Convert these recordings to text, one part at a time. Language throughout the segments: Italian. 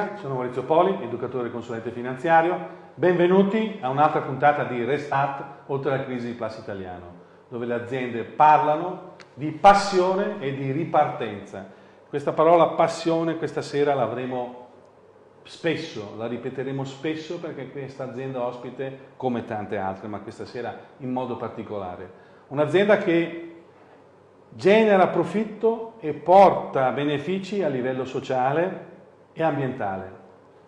Buonasera, sono Maurizio Poli, educatore e consulente finanziario. Benvenuti a un'altra puntata di Restart oltre la crisi di Plus Italiano, dove le aziende parlano di passione e di ripartenza. Questa parola passione questa sera l'avremo spesso, la ripeteremo spesso perché questa azienda ospite, come tante altre, ma questa sera in modo particolare, un'azienda che genera profitto e porta benefici a livello sociale e ambientale.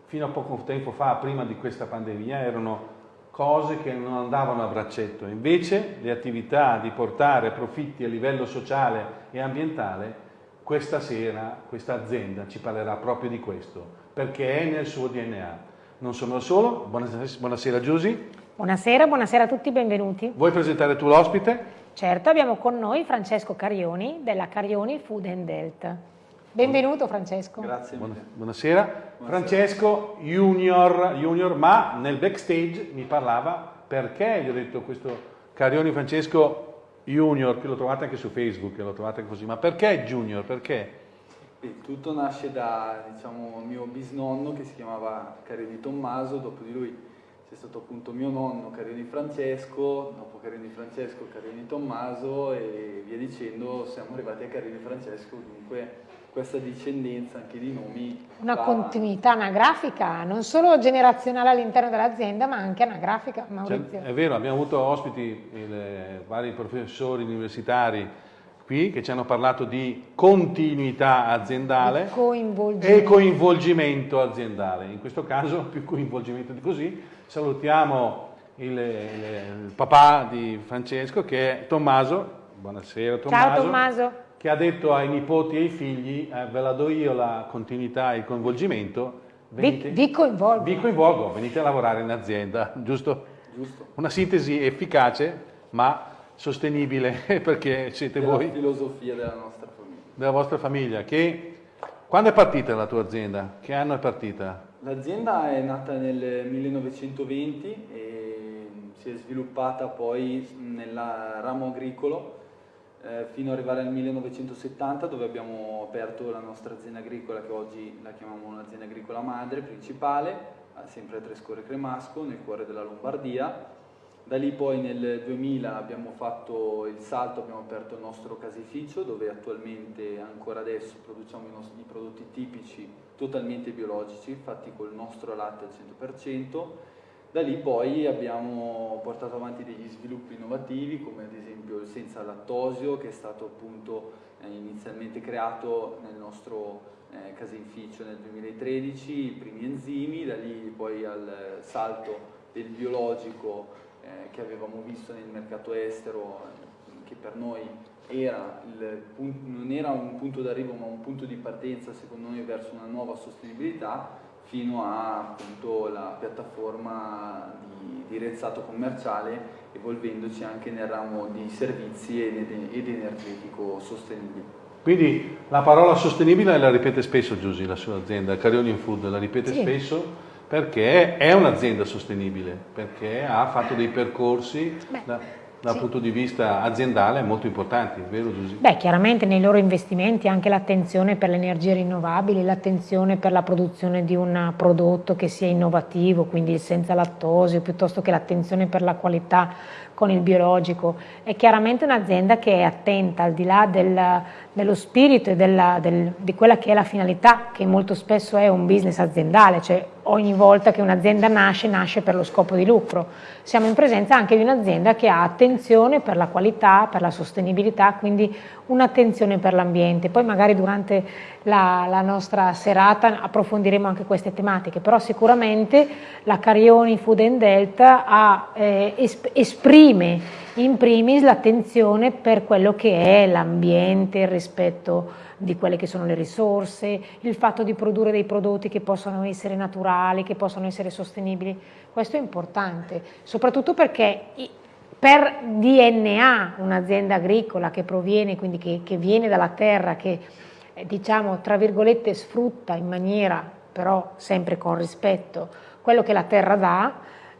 Fino a poco tempo fa, prima di questa pandemia, erano cose che non andavano a braccetto. Invece le attività di portare profitti a livello sociale e ambientale, questa sera questa azienda ci parlerà proprio di questo, perché è nel suo DNA. Non sono da solo, buonasera, buonasera Giusy. Buonasera, buonasera a tutti, benvenuti. Vuoi presentare tu l'ospite? Certo, abbiamo con noi Francesco Carioni della Carioni Food and Health. Benvenuto Francesco. Grazie. Buonasera. Buonasera. Francesco junior, junior, ma nel backstage mi parlava perché gli ho detto questo Carioni Francesco junior, che lo trovate anche su Facebook, lo trovate così, ma perché junior? Perché? Beh, tutto nasce da diciamo, mio bisnonno che si chiamava Carioni Tommaso, dopo di lui c'è stato appunto mio nonno Carioni Francesco, dopo Carioni Francesco Carioni Tommaso e via dicendo siamo arrivati a Carioni Francesco, dunque questa discendenza anche di nomi. Una va... continuità anagrafica, non solo generazionale all'interno dell'azienda ma anche anagrafica, Maurizio. Cioè, è vero, abbiamo avuto ospiti, il, vari professori universitari qui che ci hanno parlato di continuità aziendale coinvolgimento. e coinvolgimento aziendale. In questo caso più coinvolgimento di così. Salutiamo il, il, il papà di Francesco che è Tommaso. Buonasera Tommaso. Ciao Tommaso. Che ha detto ai nipoti e ai figli, eh, ve la do io la continuità e il coinvolgimento. Venite, vi, vi coinvolgo. Vi coinvolgo, venite a lavorare in azienda, giusto? Giusto. Una sintesi efficace ma sostenibile perché siete della voi. La filosofia della nostra famiglia. Della vostra famiglia. Che, quando è partita la tua azienda? Che anno è partita? L'azienda è nata nel 1920 e si è sviluppata poi nel ramo agricolo eh, fino ad arrivare al 1970 dove abbiamo aperto la nostra azienda agricola che oggi la chiamiamo un'azienda agricola madre principale, sempre a Trescore Cremasco nel cuore della Lombardia da lì poi nel 2000 abbiamo fatto il salto, abbiamo aperto il nostro caseificio dove attualmente ancora adesso produciamo i nostri prodotti tipici totalmente biologici, fatti col nostro latte al 100%. Da lì poi abbiamo portato avanti degli sviluppi innovativi come ad esempio il senza lattosio che è stato appunto eh, inizialmente creato nel nostro eh, caseificio nel 2013, i primi enzimi, da lì poi al salto del biologico eh, che avevamo visto nel mercato estero, che per noi era punto, non era un punto d'arrivo ma un punto di partenza secondo noi verso una nuova sostenibilità fino a appunto la piattaforma di, di rezzato commerciale evolvendoci anche nel ramo di servizi ed, ed energetico sostenibile. Quindi la parola sostenibile la ripete spesso Giusy, la sua azienda, Carioni Food, la ripete sì. spesso perché è un'azienda sostenibile, perché ha fatto dei percorsi da, dal sì. punto di vista aziendale molto importanti, vero Giuseppe? Beh, chiaramente nei loro investimenti anche l'attenzione per le energie rinnovabili, l'attenzione per la produzione di un prodotto che sia innovativo, quindi senza lattosio, piuttosto che l'attenzione per la qualità con il biologico. È chiaramente un'azienda che è attenta al di là del, dello spirito e della, del, di quella che è la finalità, che molto spesso è un business aziendale, cioè ogni volta che un'azienda nasce, nasce per lo scopo di lucro. Siamo in presenza anche di un'azienda che ha attenzione per la qualità, per la sostenibilità, quindi un'attenzione per l'ambiente. Poi magari durante la, la, nostra serata approfondiremo anche queste tematiche, però sicuramente la Carioni Food and Delta ha, eh, esp esprime in primis l'attenzione per quello che è l'ambiente, il rispetto di quelle che sono le risorse, il fatto di produrre dei prodotti che possano essere naturali, che possano essere sostenibili, questo è importante, soprattutto perché per DNA un'azienda agricola che proviene, quindi che, che viene dalla terra, che eh, diciamo tra virgolette sfrutta in maniera però sempre con rispetto quello che la terra dà,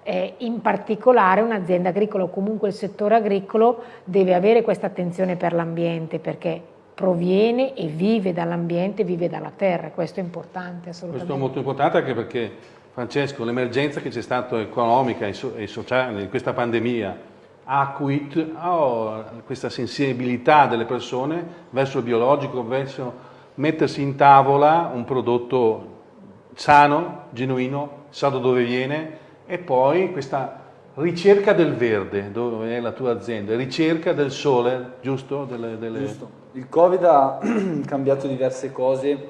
eh, in particolare un'azienda agricola o comunque il settore agricolo deve avere questa attenzione per l'ambiente perché proviene e vive dall'ambiente, vive dalla terra, questo è importante assolutamente. Questo è molto importante anche perché Francesco, l'emergenza che c'è stata economica e sociale in questa pandemia ha acuito oh, questa sensibilità delle persone verso il biologico, verso mettersi in tavola un prodotto sano, genuino, sa da dove viene e poi questa ricerca del verde, dove è la tua azienda, ricerca del sole, giusto? Delle, delle... giusto. Il Covid ha cambiato diverse cose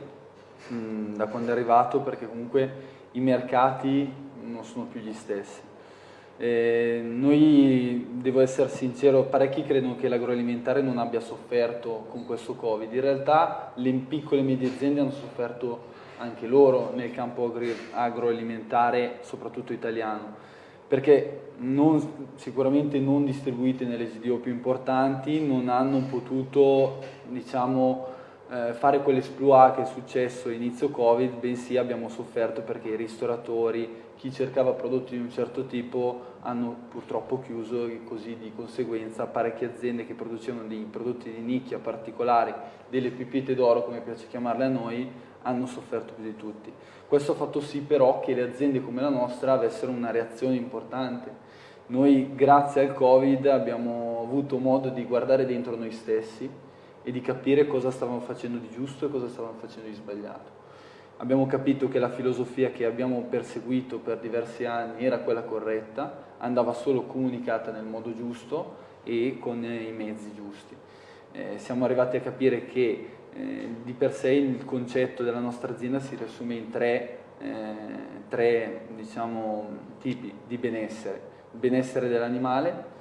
mh, da quando è arrivato perché comunque i mercati non sono più gli stessi. Eh, noi, devo essere sincero, parecchi credono che l'agroalimentare non abbia sofferto con questo Covid. In realtà le piccole e medie aziende hanno sofferto anche loro nel campo agroalimentare, soprattutto italiano, perché non, sicuramente non distribuite nelle GDO più importanti, non hanno potuto diciamo, eh, fare quell'esploit che è successo inizio Covid, bensì abbiamo sofferto perché i ristoratori, chi cercava prodotti di un certo tipo hanno purtroppo chiuso e così di conseguenza parecchie aziende che producevano dei prodotti di nicchia particolari, delle pipite d'oro come piace chiamarle a noi, hanno sofferto più di tutti. Questo ha fatto sì però che le aziende come la nostra avessero una reazione importante. Noi grazie al Covid abbiamo avuto modo di guardare dentro noi stessi e di capire cosa stavamo facendo di giusto e cosa stavamo facendo di sbagliato. Abbiamo capito che la filosofia che abbiamo perseguito per diversi anni era quella corretta, andava solo comunicata nel modo giusto e con i mezzi giusti. Eh, siamo arrivati a capire che eh, di per sé il concetto della nostra azienda si riassume in tre, eh, tre diciamo, tipi di benessere. Il benessere dell'animale,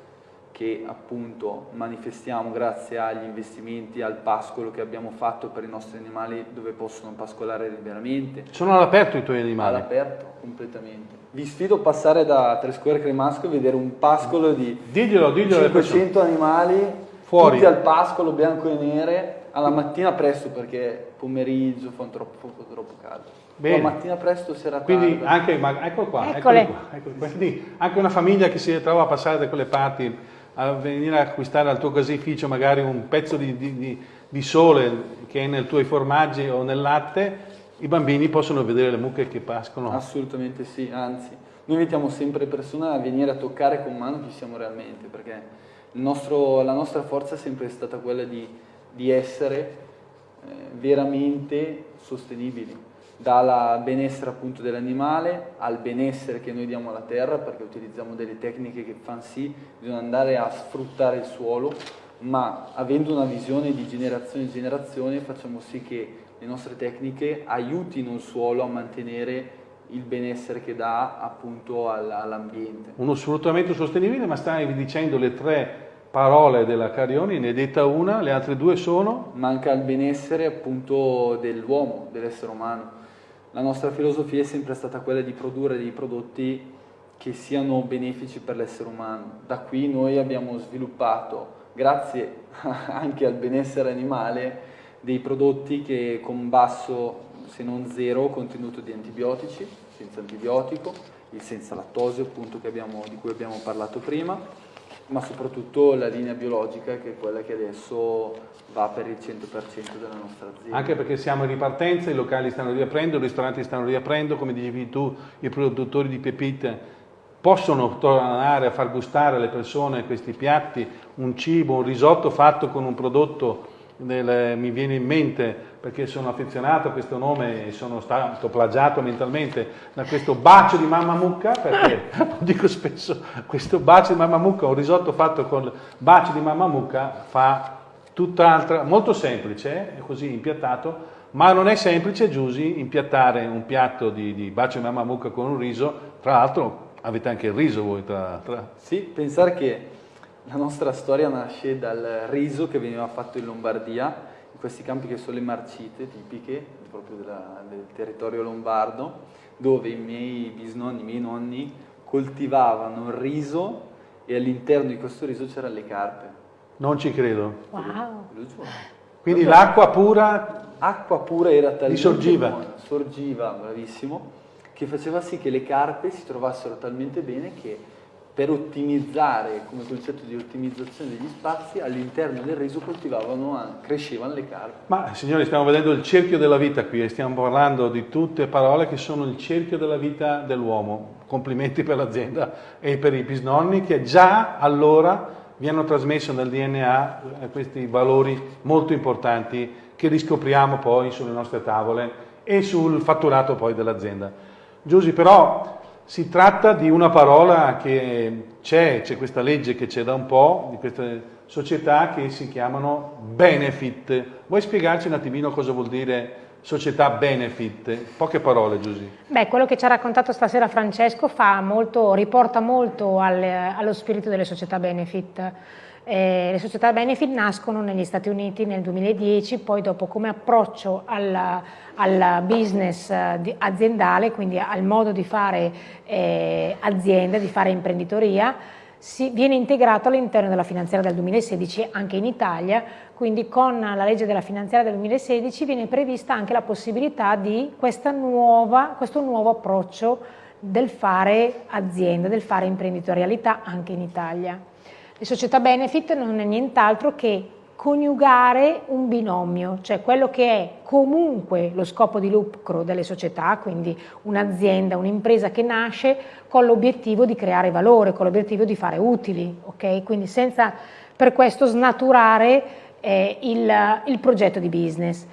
che appunto manifestiamo grazie agli investimenti, al pascolo che abbiamo fatto per i nostri animali dove possono pascolare liberamente. Sono all'aperto i tuoi animali? All'aperto, completamente. Vi sfido a passare da Trescore Cremasco e vedere un pascolo di diglielo, diglielo 500 animali, Fuori. tutti al pascolo, bianco e nere, alla mattina presto perché pomeriggio fa troppo, troppo caldo. Bene. La mattina presto, sera Quindi tarda. anche, ma, ecco qua, eccole. Qua, eccole qua. Quindi anche una famiglia che si trova a passare da quelle parti a venire a acquistare al tuo caseificio magari un pezzo di, di, di, sole che è nei tuoi formaggi o nel latte, i bambini possono vedere le mucche che pascono. Assolutamente sì, anzi, noi invitiamo sempre le persone a venire a toccare con mano chi siamo realmente, perché nostro, la nostra forza è sempre stata quella di, di essere eh, veramente sostenibili dal benessere appunto dell'animale al benessere che noi diamo alla terra perché utilizziamo delle tecniche che fanno sì, bisogna andare a sfruttare il suolo ma avendo una visione di generazione in generazione facciamo sì che le nostre tecniche aiutino il suolo a mantenere il benessere che dà appunto all'ambiente. Uno sfruttamento sostenibile, ma stai dicendo le tre parole della Carioni, ne è detta una, le altre due sono? Manca il benessere appunto dell'uomo, dell'essere umano la nostra filosofia è sempre stata quella di produrre dei prodotti che siano benefici per l'essere umano. Da qui noi abbiamo sviluppato, grazie anche al benessere animale, dei prodotti che con basso, se non zero, contenuto di antibiotici, senza antibiotico, il senza lattosio appunto abbiamo, di cui abbiamo parlato prima, ma soprattutto la linea biologica che è quella che adesso va per il 100% della nostra azienda. Anche perché siamo in ripartenza, i locali stanno riaprendo, i ristoranti stanno riaprendo, come dicevi tu, i produttori di pepite possono tornare a far gustare alle persone questi piatti, un cibo, un risotto fatto con un prodotto, del, mi viene in mente perché sono affezionato a questo nome e sono stato plagiato mentalmente da questo bacio di mamma mucca, perché lo dico spesso, questo bacio di mamma mucca, un risotto fatto con bacio di mamma mucca fa tutt'altra, molto semplice, così impiattato, ma non è semplice, Giusy, impiattare un piatto di, di bacio di mamma mucca con un riso, tra l'altro avete anche il riso voi. Tra, tra... Sì, pensare che la nostra storia nasce dal riso che veniva fatto in Lombardia, in questi campi che sono le marcite tipiche proprio della, del territorio lombardo, dove i miei bisnonni, i miei nonni coltivavano il riso e all'interno di questo riso c'erano le carpe. Non ci credo. Wow. Quindi l'acqua pura... Acqua pura era talmente sorgiva. buona, sorgiva, bravissimo, che faceva sì che le carpe si trovassero talmente bene che per ottimizzare, come concetto di ottimizzazione degli spazi, all'interno del riso coltivavano, crescevano le carpi. Ma signori, stiamo vedendo il cerchio della vita qui e stiamo parlando di tutte parole che sono il cerchio della vita dell'uomo. Complimenti per l'azienda e per i bisnonni che già allora vi hanno trasmesso nel DNA eh, questi valori molto importanti che riscopriamo poi sulle nostre tavole e sul fatturato poi dell'azienda. Giusy, però si tratta di una parola che c'è, c'è questa legge che c'è da un po', di queste società che si chiamano benefit. Vuoi spiegarci un attimino cosa vuol dire società benefit? Poche parole, Giusy. Beh, quello che ci ha raccontato stasera Francesco molto, riporta molto al, allo spirito delle società benefit. Eh, le società benefit nascono negli Stati Uniti nel 2010, poi dopo come approccio al, al business eh, aziendale, quindi al modo di fare eh, azienda, di fare imprenditoria, si, viene integrato all'interno della finanziaria del 2016 anche in Italia, quindi con la legge della finanziaria del 2016 viene prevista anche la possibilità di nuova, questo nuovo approccio del fare azienda, del fare imprenditorialità anche in Italia. Le società benefit non è nient'altro che coniugare un binomio, cioè quello che è comunque lo scopo di lucro delle società, quindi un'azienda, un'impresa che nasce con l'obiettivo di creare valore, con l'obiettivo di fare utili, ok? Quindi senza per questo snaturare eh, il, il progetto di business.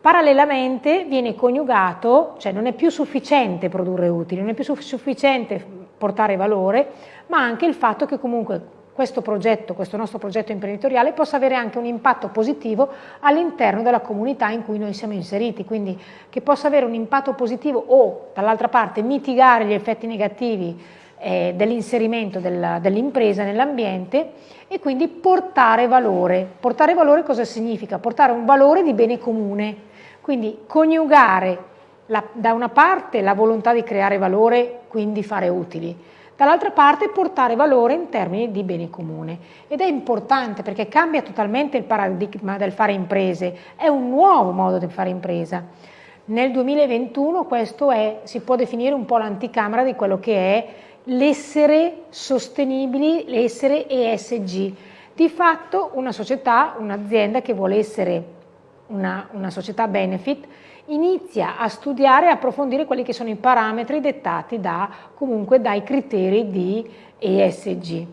Parallelamente viene coniugato, cioè non è più sufficiente produrre utili, non è più sufficiente portare valore, ma anche il fatto che comunque questo progetto, questo nostro progetto imprenditoriale possa avere anche un impatto positivo all'interno della comunità in cui noi siamo inseriti, quindi che possa avere un impatto positivo o dall'altra parte mitigare gli effetti negativi eh, dell'inserimento del, dell'impresa nell'ambiente e quindi portare valore. Portare valore cosa significa? Portare un valore di bene comune, quindi coniugare la, da una parte la volontà di creare valore, quindi fare utili, dall'altra parte portare valore in termini di bene comune ed è importante perché cambia totalmente il paradigma del fare imprese, è un nuovo modo di fare impresa. Nel 2021 questo è, si può definire un po' l'anticamera di quello che è l'essere sostenibili, l'essere ESG. Di fatto una società, un'azienda che vuole essere una, una società benefit inizia a studiare e approfondire quelli che sono i parametri dettati da, comunque dai criteri di ESG.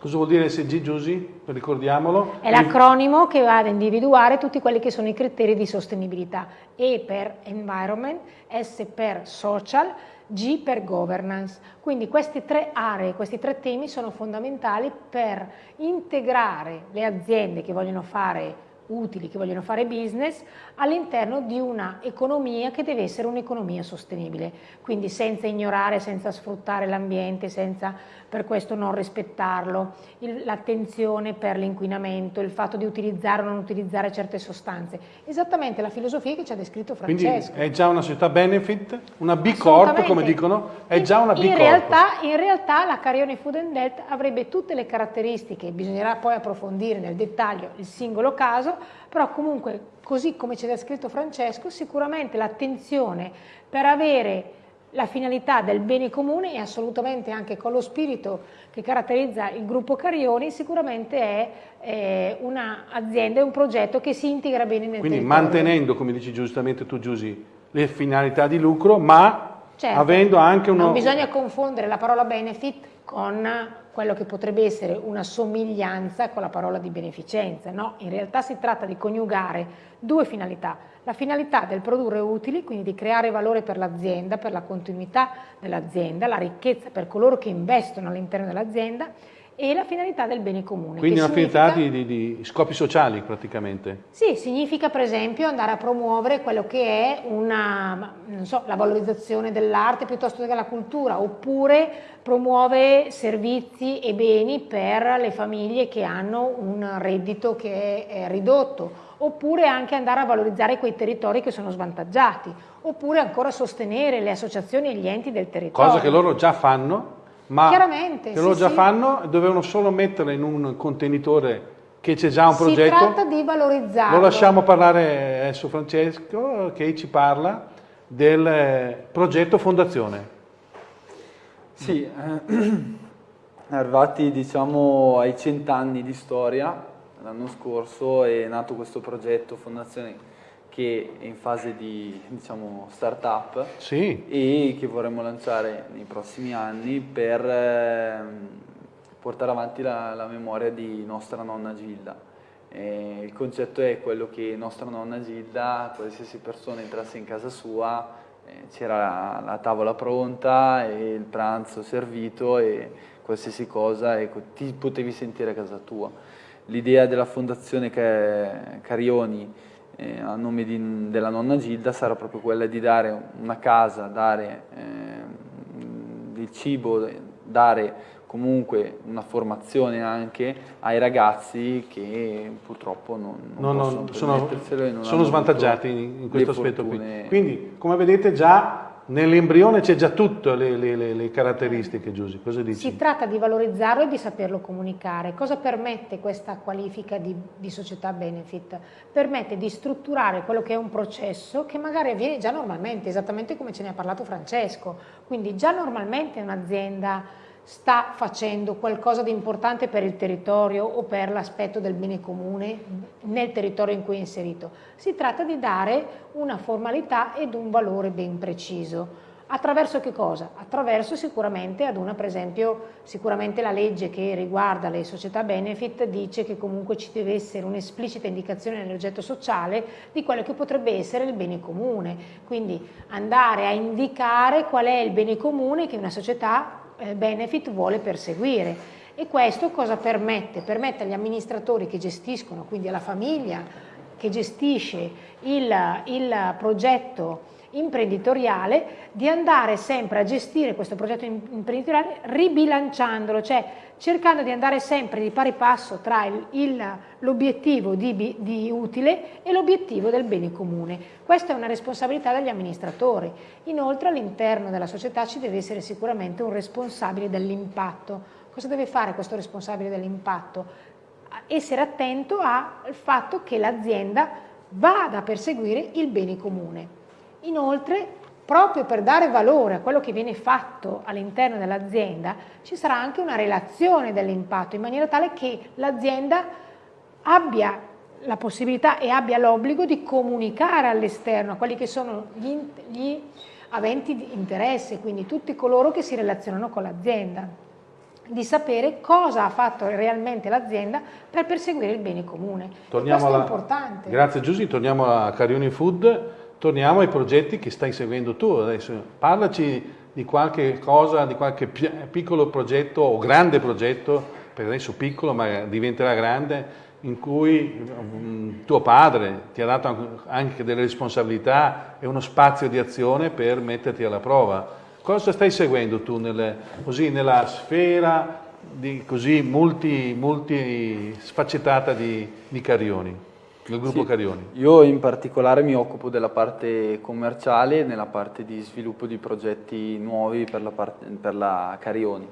Cosa vuol dire ESG, Giusy? Ricordiamolo. È l'acronimo che va ad individuare tutti quelli che sono i criteri di sostenibilità. E per environment, S per social, G per governance. Quindi queste tre aree, questi tre temi sono fondamentali per integrare le aziende che vogliono fare utili, che vogliono fare business, all'interno di una economia che deve essere un'economia sostenibile, quindi senza ignorare, senza sfruttare l'ambiente, senza per questo non rispettarlo, l'attenzione per l'inquinamento, il fatto di utilizzare o non utilizzare certe sostanze. Esattamente la filosofia che ci ha descritto Francesco. Quindi è già una società benefit, una B Corp come dicono, è già una B in Corp. Realtà, in realtà la Carione Food and Health avrebbe tutte le caratteristiche, bisognerà poi approfondire nel dettaglio il singolo caso, però comunque così come ci ha descritto Francesco, sicuramente l'attenzione per avere la finalità del bene comune e assolutamente anche con lo spirito che caratterizza il gruppo Carioni sicuramente è eh, un'azienda, un progetto che si integra bene nel Quindi territorio. mantenendo, come dici giustamente tu Giusy, le finalità di lucro, ma certo, avendo anche uno... Non bisogna confondere la parola benefit con quello che potrebbe essere una somiglianza con la parola di beneficenza, no? In realtà si tratta di coniugare due finalità, la finalità del produrre utili, quindi di creare valore per l'azienda, per la continuità dell'azienda, la ricchezza per coloro che investono all'interno dell'azienda e la finalità del bene comune. Quindi una finalità di, di, di, scopi sociali praticamente? Sì, significa per esempio andare a promuovere quello che è una, so, la valorizzazione dell'arte piuttosto che della cultura, oppure promuove servizi e beni per le famiglie che hanno un reddito che è ridotto, oppure anche andare a valorizzare quei territori che sono svantaggiati, oppure ancora sostenere le associazioni e gli enti del territorio. Cosa che loro già fanno, ma che loro sì, già sì. fanno, dovevano solo metterla in un contenitore che c'è già un progetto. Si tratta di valorizzarlo. Lo lasciamo parlare adesso Francesco che ci parla del progetto Fondazione. Sì, eh, Arrivati diciamo ai cent'anni di storia, l'anno scorso è nato questo progetto Fondazione che è in fase di diciamo, start-up sì. e che vorremmo lanciare nei prossimi anni per eh, portare avanti la, la, memoria di nostra nonna Gilda. E il concetto è quello che nostra nonna Gilda, qualsiasi persona entrasse in casa sua, eh, c'era la, la, tavola pronta e il pranzo servito e qualsiasi cosa, ecco, ti potevi sentire a casa tua. L'idea della fondazione Carioni eh, a nome di, della nonna Gilda sarà proprio quella di dare una casa, dare eh, il cibo, dare comunque una formazione anche ai ragazzi che purtroppo non, non, non sono, sono svantaggiati in, in questo aspetto qui. Quindi, come vedete già Nell'embrione c'è già tutto le, le, le, caratteristiche, Giusy, cosa dici? Si tratta di valorizzarlo e di saperlo comunicare. Cosa permette questa qualifica di, di, società benefit? Permette di strutturare quello che è un processo che magari avviene già normalmente, esattamente come ce ne ha parlato Francesco. Quindi già normalmente un'azienda sta facendo qualcosa di importante per il territorio o per l'aspetto del bene comune nel territorio in cui è inserito. Si tratta di dare una formalità ed un valore ben preciso. Attraverso che cosa? Attraverso sicuramente ad una, per esempio, sicuramente la legge che riguarda le società benefit dice che comunque ci deve essere un'esplicita indicazione nell'oggetto sociale di quello che potrebbe essere il bene comune. Quindi andare a indicare qual è il bene comune che una società benefit vuole perseguire. E questo cosa permette? Permette agli amministratori che gestiscono, quindi alla famiglia che gestisce il, il progetto imprenditoriale di andare sempre a gestire questo progetto imprenditoriale ribilanciandolo, cioè cercando di andare sempre di pari passo tra l'obiettivo di, di, utile e l'obiettivo del bene comune. Questa è una responsabilità degli amministratori. Inoltre all'interno della società ci deve essere sicuramente un responsabile dell'impatto. Cosa deve fare questo responsabile dell'impatto? Essere attento al fatto che l'azienda vada a perseguire il bene comune. Inoltre, proprio per dare valore a quello che viene fatto all'interno dell'azienda, ci sarà anche una relazione dell'impatto, in maniera tale che l'azienda abbia la possibilità e abbia l'obbligo di comunicare all'esterno a quelli che sono gli, gli aventi di interesse, quindi tutti coloro che si relazionano con l'azienda, di sapere cosa ha fatto realmente l'azienda per perseguire il bene comune. Torniamo Questo alla... è importante. Grazie Giusy, torniamo a Carioni Food torniamo ai progetti che stai seguendo tu adesso. Parlaci di qualche cosa, di qualche piccolo progetto o grande progetto, per adesso piccolo ma diventerà grande, in cui um, tuo padre ti ha dato anche delle responsabilità e uno spazio di azione per metterti alla prova. Cosa stai seguendo tu nelle, così, nella sfera di, così multi, multi sfaccettata di, di Carioni? Del gruppo sì, Carioni? Io in particolare mi occupo della parte commerciale, nella parte di sviluppo di progetti nuovi per la, parte, per la Carioni.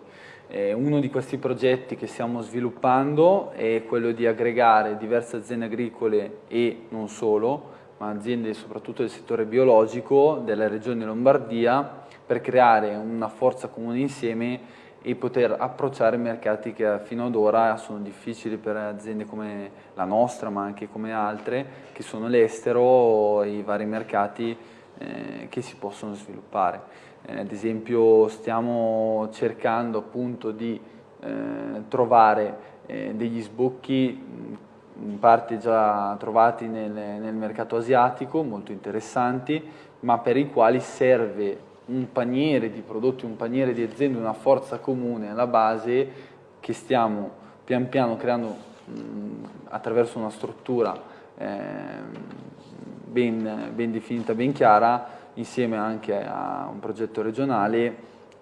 Eh, uno di questi progetti che stiamo sviluppando è quello di aggregare diverse aziende agricole e non solo, ma aziende soprattutto del settore biologico della regione Lombardia per creare una forza comune insieme e poter approcciare mercati che fino ad ora sono difficili per aziende come la nostra ma anche come altre che sono l'estero i vari mercati eh, che si possono sviluppare. Eh, ad esempio stiamo cercando appunto di eh, trovare eh, degli sbocchi in parte già trovati nel, nel mercato asiatico molto interessanti ma per i quali serve un paniere di prodotti, un paniere di aziende, una forza comune alla base che stiamo pian piano creando mh, attraverso una struttura eh, ben, ben definita, ben chiara, insieme anche a un progetto regionale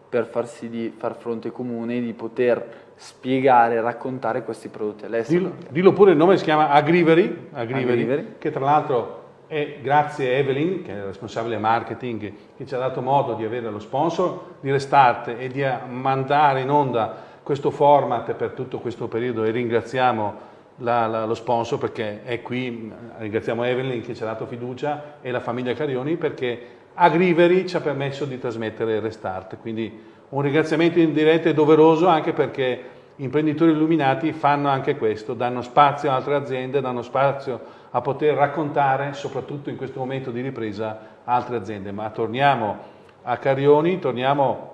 per far sì di far fronte comune, di poter spiegare e raccontare questi prodotti all'estero. Dillo, dillo, pure il nome, si chiama Agrivery, Agrivery, Agrivery. che tra l'altro e grazie a Evelyn, che è la responsabile marketing, che ci ha dato modo di avere lo sponsor di Restart e di mandare in onda questo format per tutto questo periodo. E ringraziamo la, la, lo sponsor perché è qui, ringraziamo Evelyn che ci ha dato fiducia e la famiglia Carioni perché Agriveri ci ha permesso di trasmettere Restart, quindi Un ringraziamento in diretta è doveroso anche perché imprenditori illuminati fanno anche questo, danno spazio a altre aziende, danno spazio a poter raccontare, soprattutto in questo momento di ripresa, altre aziende. Ma torniamo a Carioni, torniamo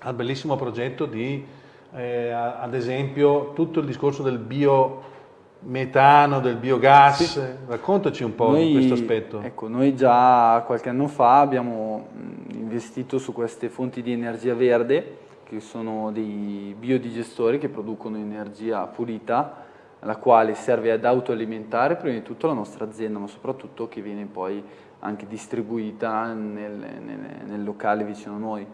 al bellissimo progetto di, eh, ad esempio, tutto il discorso del biometano, del biogas. Sì. Raccontaci un po' noi, questo aspetto. Ecco, noi già qualche anno fa abbiamo investito su queste fonti di energia verde che sono dei biodigestori che producono energia pulita la quale serve ad autoalimentare prima di tutto la nostra azienda ma soprattutto che viene poi anche distribuita nel, nel, nel locale vicino a noi.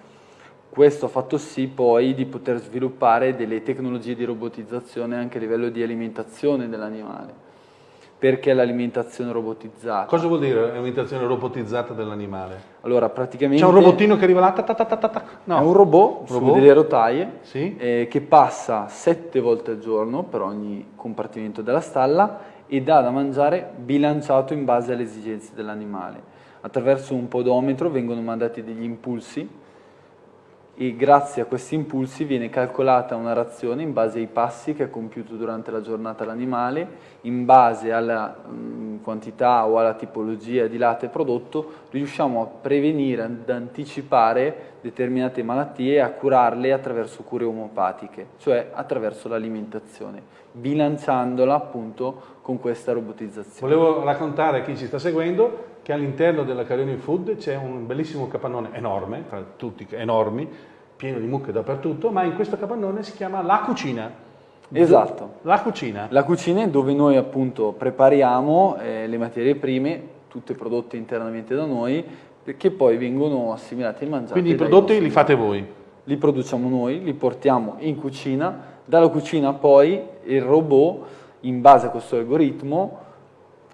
Questo ha fatto sì poi di poter sviluppare delle tecnologie di robotizzazione anche a livello di alimentazione dell'animale perché l'alimentazione robotizzata. Cosa vuol dire l'alimentazione robotizzata dell'animale? Allora, praticamente... C'è un robottino che arriva là, ta ta ta ta ta. No. È un robot, robot. su delle rotaie sì. eh, che passa sette volte al giorno per ogni compartimento della stalla e dà da mangiare bilanciato in base alle esigenze dell'animale. Attraverso un podometro vengono mandati degli impulsi e grazie a questi impulsi viene calcolata una razione in base ai passi che ha compiuto durante la giornata l'animale, in base alla mh, mm, quantità o alla tipologia di latte prodotto, riusciamo a prevenire, ad anticipare determinate malattie e a curarle attraverso cure omopatiche, cioè attraverso l'alimentazione, bilanciandola appunto con questa robotizzazione. Volevo raccontare a chi ci sta seguendo che all'interno della Carioni Food c'è un bellissimo capannone enorme, tra tutti enormi, pieno di mucche dappertutto, ma in questo capannone si chiama La Cucina. Esatto. La cucina. La cucina è dove noi appunto prepariamo eh, le materie prime, tutte prodotte internamente da noi, che poi vengono assimilate e mangiate. Quindi i prodotti li fate voi? Li produciamo noi, li portiamo in cucina, dalla cucina poi il robot, in base a questo algoritmo,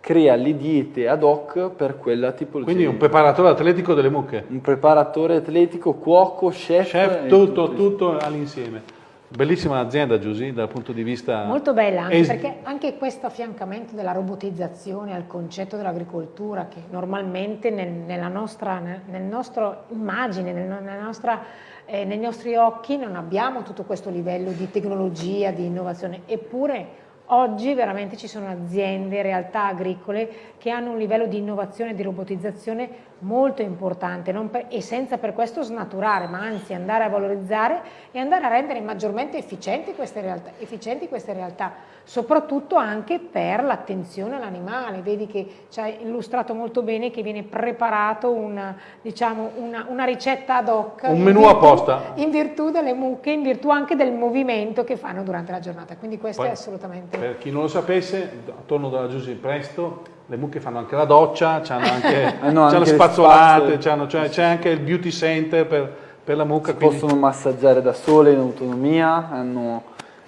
crea le diete ad hoc per quella tipologia. Quindi un preparatore atletico delle mucche. Un preparatore atletico, cuoco, chef. Chef, tutto, tutto, tutto all'insieme. Bellissima azienda Giusy dal punto di vista... Molto bella, anche perché anche questo affiancamento della robotizzazione al concetto dell'agricoltura che normalmente nel, nella nostra nel nostro immagine, nel, nella nostra, eh, nei nostri occhi non abbiamo tutto questo livello di tecnologia, di innovazione, eppure Oggi veramente ci sono aziende, realtà agricole che hanno un livello di innovazione e di robotizzazione molto importante per, e senza per questo snaturare, ma anzi andare a valorizzare e andare a rendere maggiormente efficienti queste realtà, efficienti queste realtà soprattutto anche per l'attenzione all'animale. Vedi che ci ha illustrato molto bene che viene preparato una, diciamo, una, una ricetta ad hoc. Un menù apposta. In virtù delle mucche, in virtù anche del movimento che fanno durante la giornata. Quindi questo Poi, è assolutamente... Per chi non lo sapesse, attorno dalla Giusy Presto le mucche fanno anche la doccia, hanno anche, hanno anche le spazzolate, c'è cioè, anche il beauty center per, per la mucca. Si quindi... possono massaggiare da sole in autonomia, hanno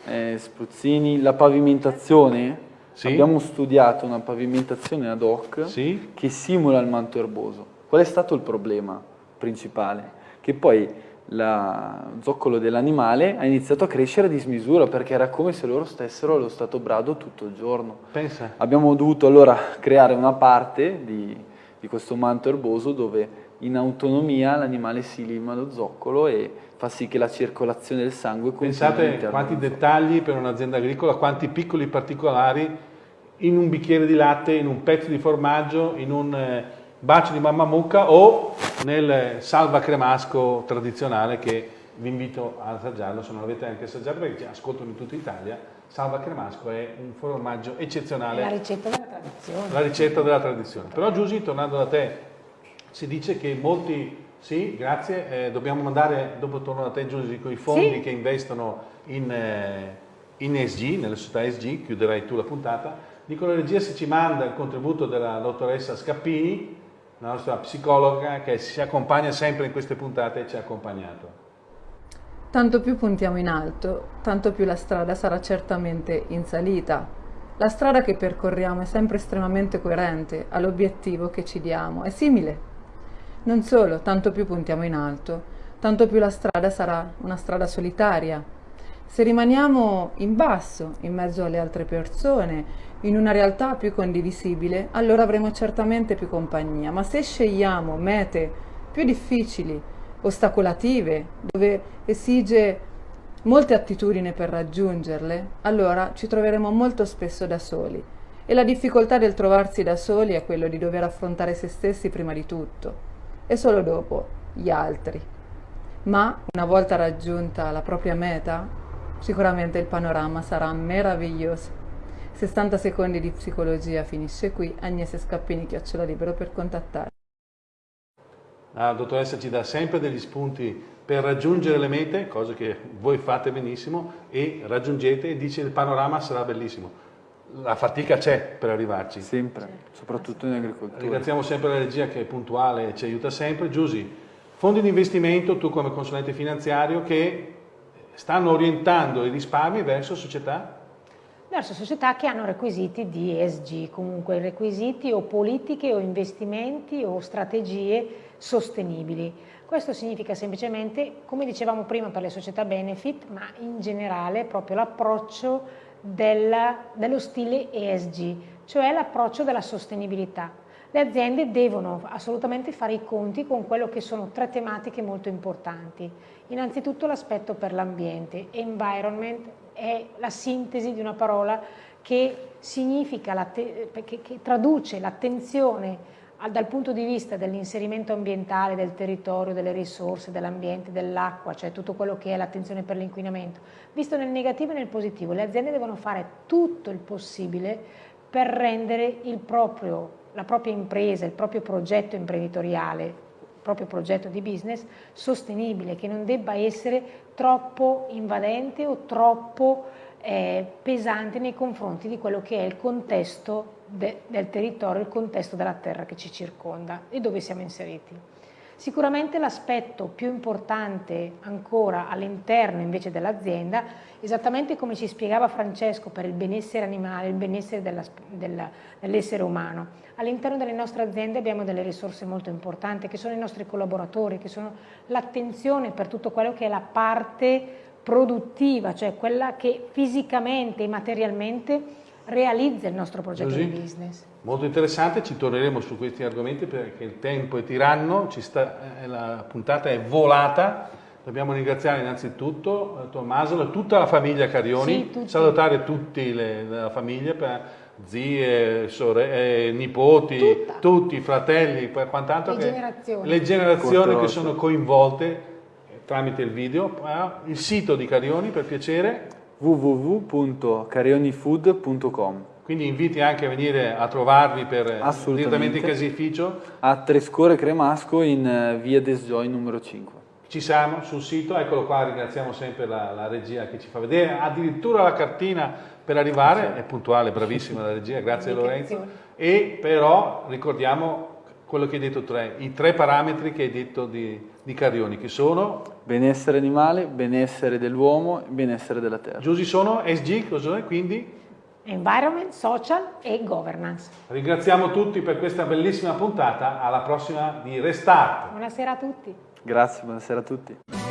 eh, spruzzini. La pavimentazione, sì? abbiamo studiato una pavimentazione ad hoc sì? che simula il manto erboso. Qual è stato il problema principale? Che poi lo zoccolo dell'animale ha iniziato a crescere a dismisura perché era come se loro stessero allo stato brado tutto il giorno. Pensa. Abbiamo dovuto allora creare una parte di, di questo manto erboso dove in autonomia l'animale si lima lo zoccolo e fa sì che la circolazione del sangue Pensate quanti dettagli per un'azienda agricola, quanti piccoli particolari in un bicchiere di latte, in un pezzo di formaggio, in un eh, bacio di mamma mucca o nel salva cremasco tradizionale che vi invito a assaggiarlo, se non l'avete anche assaggiato perché ascoltano in tutta Italia, salva cremasco è un formaggio eccezionale. È la ricetta della tradizione. La ricetta della tradizione. Però Giusy, tornando da te, si dice che molti sì, grazie. Eh, dobbiamo mandare, dopo torno da te Giusy, con i fondi sì. che investono in, eh, in ESG, nelle società ESG, chiuderai tu la puntata. Dico la regia se ci manda il contributo della dottoressa Scappini, la nostra psicologa che si accompagna sempre in queste puntate e ci ha accompagnato. Tanto più puntiamo in alto, tanto più la strada sarà certamente in salita. La strada che percorriamo è sempre estremamente coerente all'obiettivo che ci diamo, è simile non solo, tanto più puntiamo in alto, tanto più la strada sarà una strada solitaria. Se rimaniamo in basso, in mezzo alle altre persone, in una realtà più condivisibile, allora avremo certamente più compagnia, ma se scegliamo mete più difficili, ostacolative, dove esige molte attitudini per raggiungerle, allora ci troveremo molto spesso da soli. E la difficoltà del trovarsi da soli è quello di dover affrontare se stessi prima di tutto e solo dopo gli altri. Ma una volta raggiunta la propria meta, sicuramente il panorama sarà meraviglioso. 60 secondi di psicologia finisce qui. Agnese Scappini, chiocciola libero per contattare. La dottoressa ci dà sempre degli spunti per raggiungere le mete, cose che voi fate benissimo e raggiungete e dice il panorama sarà bellissimo. La fatica c'è per arrivarci. Sempre, soprattutto in agricoltura. Ringraziamo sempre la regia che è puntuale e ci aiuta sempre. Giusy, fondi di investimento, tu come consulente finanziario, che stanno orientando i risparmi verso società? Verso società che hanno requisiti di ESG, comunque requisiti o politiche o investimenti o strategie sostenibili. Questo significa semplicemente, come dicevamo prima per le società benefit, ma in generale proprio l'approccio dello stile ESG, cioè l'approccio della sostenibilità. Le aziende devono assolutamente fare i conti con quello che sono tre tematiche molto importanti. Innanzitutto l'aspetto per l'ambiente, environment è la sintesi di una parola che che, che traduce l'attenzione dal punto di vista dell'inserimento ambientale, del territorio, delle risorse, dell'ambiente, dell'acqua, cioè tutto quello che è l'attenzione per l'inquinamento, visto nel negativo e nel positivo. Le aziende devono fare tutto il possibile per rendere proprio, la propria impresa, il proprio progetto imprenditoriale, il proprio progetto di business sostenibile, che non debba essere troppo invadente o troppo eh, pesante nei confronti di quello che è il contesto de, del territorio, il contesto della terra che ci circonda e dove siamo inseriti. Sicuramente l'aspetto più importante ancora all'interno invece dell'azienda, esattamente come ci spiegava Francesco per il benessere animale, il benessere dell'essere umano, all'interno delle nostre aziende abbiamo delle risorse molto importanti che sono i nostri collaboratori, che sono l'attenzione per tutto quello che è la parte produttiva, cioè quella che fisicamente e materialmente realizza il nostro progetto Così. di business. Molto interessante, ci torneremo su questi argomenti perché il tempo è tiranno, sta, eh, la puntata è volata. Dobbiamo ringraziare innanzitutto eh, Tommaso e tutta la famiglia Carioni, sì, salutare tutti le, la famiglia, per zie, sorelle, eh, nipoti, Tutta. tutti, fratelli, per quant'altro le che generazioni, le generazioni che sono coinvolte tramite il video, il sito di Carioni per piacere www.carionifood.com quindi inviti anche a venire a trovarvi per direttamente in caseificio a Trescore Cremasco in eh, via Desjoy numero 5 ci siamo sul sito, eccolo qua, ringraziamo sempre la, la, regia che ci fa vedere, addirittura la cartina per arrivare, è puntuale, bravissima la regia, grazie Lorenzo, e però ricordiamo quello che hai detto tre, i tre parametri che hai detto di, di Carioni, che sono? Benessere animale, benessere dell'uomo e benessere della terra. Giusti sono SG, cos'è quindi? Environment, social e governance. Ringraziamo tutti per questa bellissima puntata, alla prossima di Restart. Buonasera a tutti. Grazie, buonasera a tutti.